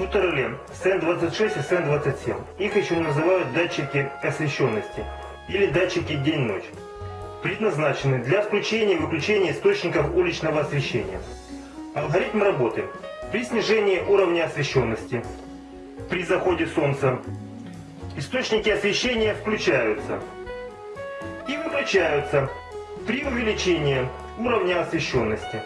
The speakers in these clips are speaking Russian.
Фотореле СН-26 и СН-27. Их еще называют датчики освещенности или датчики день-ночь. Предназначены для включения и выключения источников уличного освещения. Алгоритм работы. При снижении уровня освещенности, при заходе солнца, источники освещения включаются и выключаются при увеличении уровня освещенности.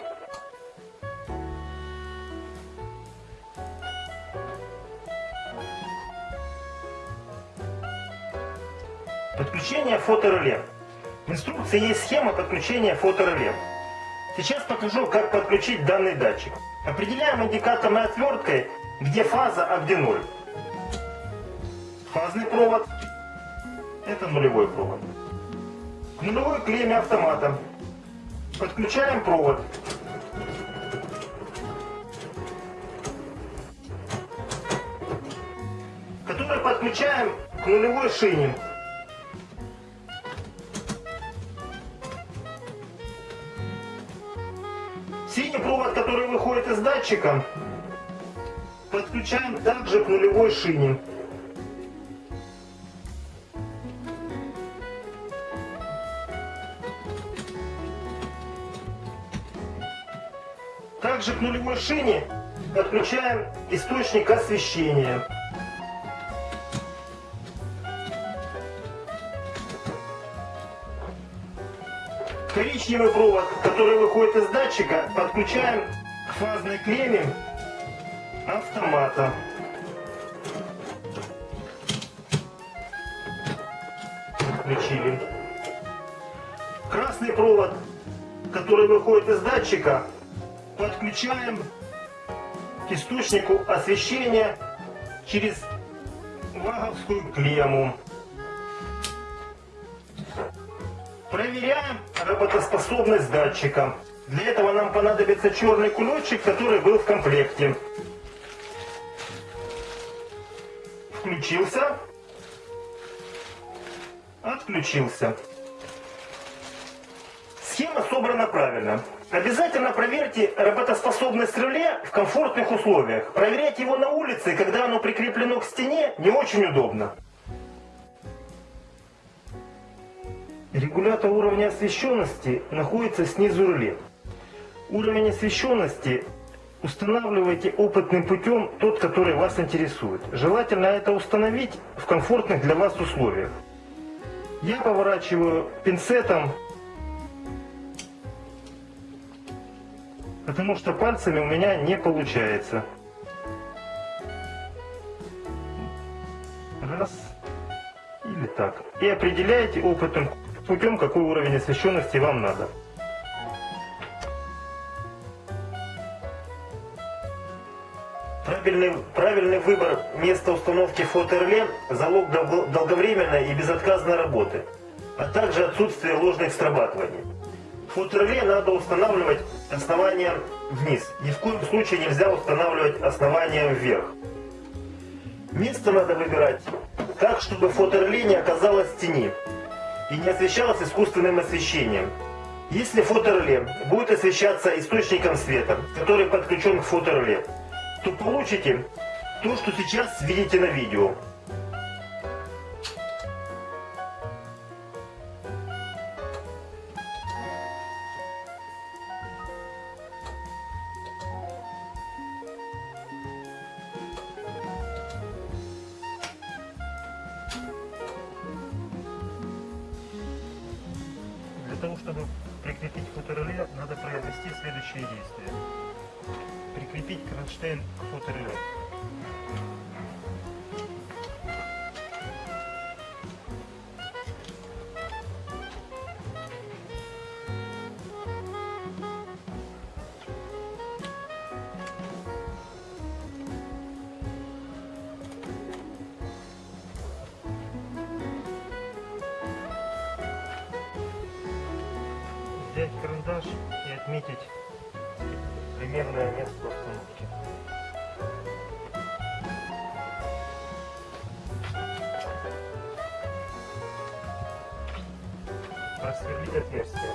Подключение фотореле. В инструкции есть схема подключения фотореле. Сейчас покажу, как подключить данный датчик. Определяем индикаторной отверткой, где фаза, а где ноль. Фазный провод. Это нулевой провод. К нулевой клемме автомата подключаем провод. который подключаем к нулевой шине. Датчика, подключаем также к нулевой шине. Также к нулевой шине подключаем источник освещения. Коричневый провод, который выходит из датчика, подключаем к фазной клемме автомата. Включили. Красный провод, который выходит из датчика, подключаем к источнику освещения через ваговскую клемму. Проверяем работоспособность датчика. Для этого нам понадобится черный кулечек, который был в комплекте. Включился. Отключился. Схема собрана правильно. Обязательно проверьте работоспособность реле в комфортных условиях. Проверять его на улице, когда оно прикреплено к стене, не очень удобно. Регулятор уровня освещенности находится снизу реле. Уровень освещенности устанавливайте опытным путем тот, который вас интересует. Желательно это установить в комфортных для вас условиях. Я поворачиваю пинцетом потому что пальцами у меня не получается. Раз. Или так. И определяете опытным путем, какой уровень освещенности вам надо. Правильный, правильный выбор места установки фотореле – залог долговременной и безотказной работы, а также отсутствие ложных срабатываний. Фотореле надо устанавливать основание вниз. Ни в коем случае нельзя устанавливать основание вверх. Место надо выбирать так, чтобы фотореле не оказалось в тени и не освещалось искусственным освещением. Если фотореле будет освещаться источником света, который подключен к фотореле, то получите то, что сейчас видите на видео. Для того, чтобы прикрепить фотореле, надо произвести следующие действия. Прикрепить кронштейн к фотореле. взять карандаш и отметить примерное место сверлить отверстие.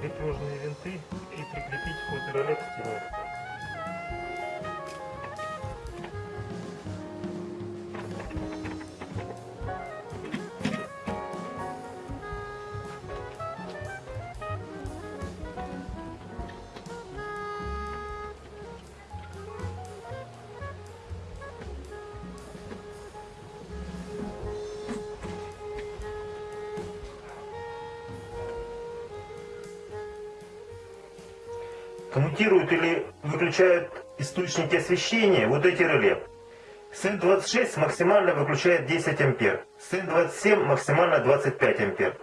Крепежные винты и прикрепить фотороле к стене. Коммутируют или выключают источники освещения вот эти реле. СН-26 максимально выключает 10 ампер, СН-27 максимально 25 ампер.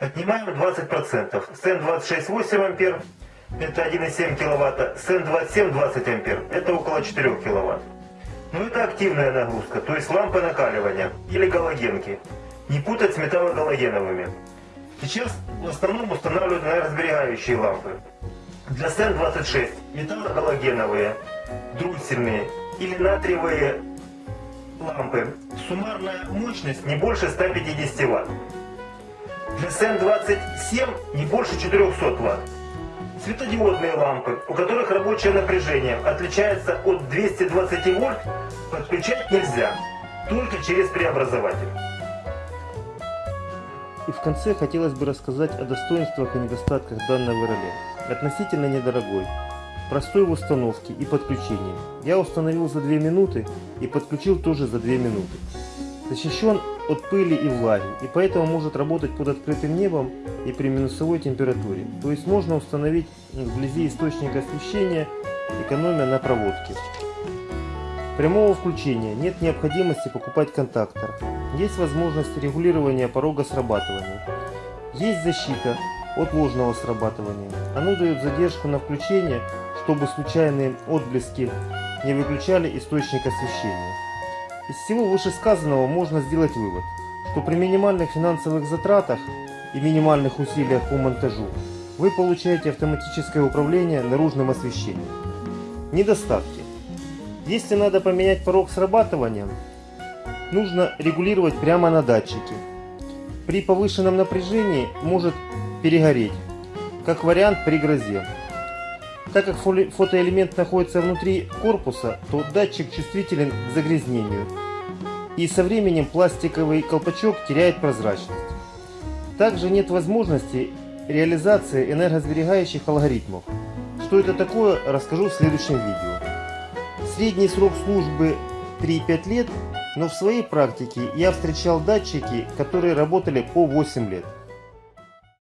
Отнимаем 20%. СН-26 8 ампер, это 1,7 киловатта, СН-27 20 ампер, это около 4 киловатт. Но это активная нагрузка, то есть лампы накаливания или галогенки. Не путать с металлогалогеновыми. Сейчас в основном устанавливают энергосберегающие лампы. Для СН-26 металлогалогеновые, дроссельные или натриевые лампы. Суммарная мощность не больше 150 Вт. Для СН-27 не больше 400 Вт. Светодиодные лампы, у которых рабочее напряжение отличается от 220 вольт, подключать нельзя, только через преобразователь. И в конце хотелось бы рассказать о достоинствах и недостатках данного реле относительно недорогой, простой в установке и подключении. Я установил за 2 минуты и подключил тоже за 2 минуты. Защищен от пыли и влаги, и поэтому может работать под открытым небом и при минусовой температуре. То есть можно установить вблизи источника освещения, экономия на проводке. Прямого включения нет необходимости покупать контактор. Есть возможность регулирования порога срабатывания. Есть защита от ложного срабатывания. Оно дает задержку на включение, чтобы случайные отблески не выключали источник освещения. Из всего вышесказанного можно сделать вывод, что при минимальных финансовых затратах и минимальных усилиях по монтажу вы получаете автоматическое управление наружным освещением. Недостатки. Если надо поменять порог срабатывания, нужно регулировать прямо на датчике. При повышенном напряжении может перегореть, как вариант при грозе. Так как фотоэлемент находится внутри корпуса, то датчик чувствителен к загрязнению. И со временем пластиковый колпачок теряет прозрачность. Также нет возможности реализации энергосберегающих алгоритмов. Что это такое, расскажу в следующем видео. Средний срок службы 3-5 лет, но в своей практике я встречал датчики, которые работали по 8 лет.